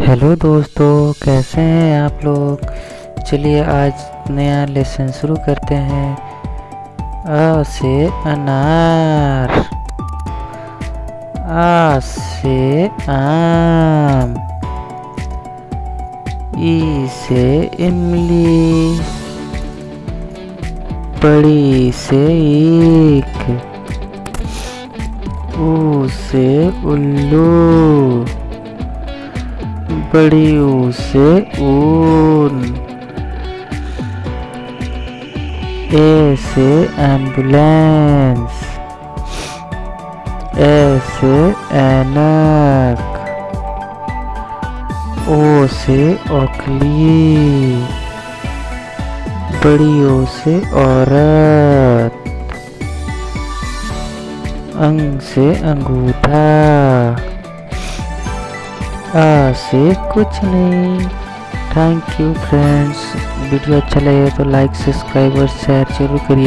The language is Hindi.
हेलो दोस्तों, कैसे हैं आप लोग? चलिए आज नया लेसन शुरू करते हैं। अ से अनार। आ से आम। ई से इमली। बड़ी से ईख ऊ से उल्लू। ऊ से ऊन ए से एंबुलेंस ए से ऐनक ओ से ओखली बड़ी ओ से औरत अंग से अंगूठा से कुछ नहीं। थैंक यू फ्रेंड्स वीडियो अच्छा लगे तो लाइक सब्सक्राइब और शेयर ज़रूर करिए।